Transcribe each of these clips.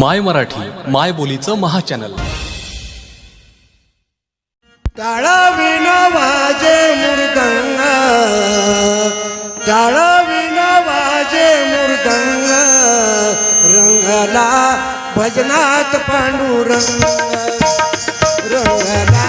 माय मराठी माय बोलीचं महाचॅनल. वाजे मृदंग टाळविन वाजे मृदंग रंगला भजनात पांडुरंग. रंगला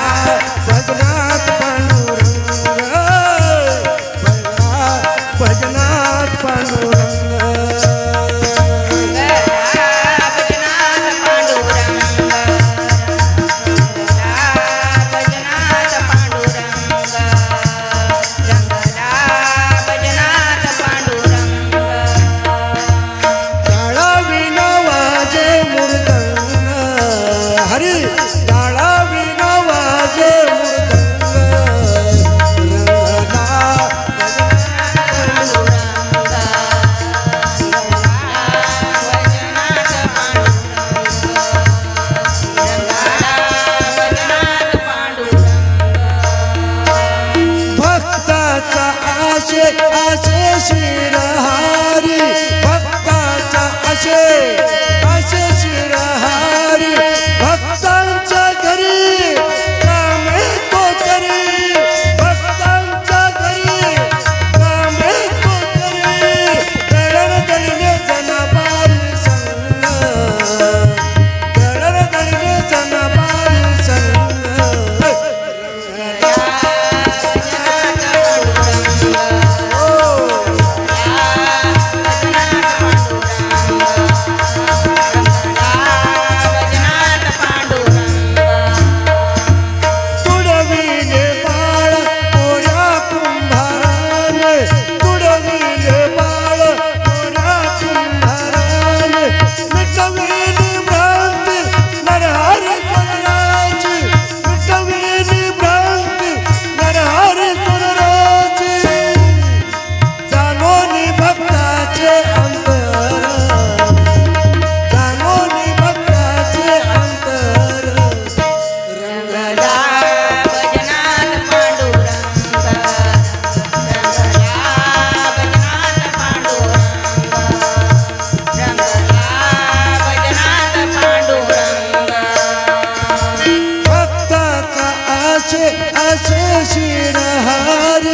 आशे आशे शिरहारी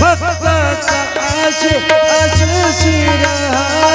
भक्त का आशे आशे शिरहारी।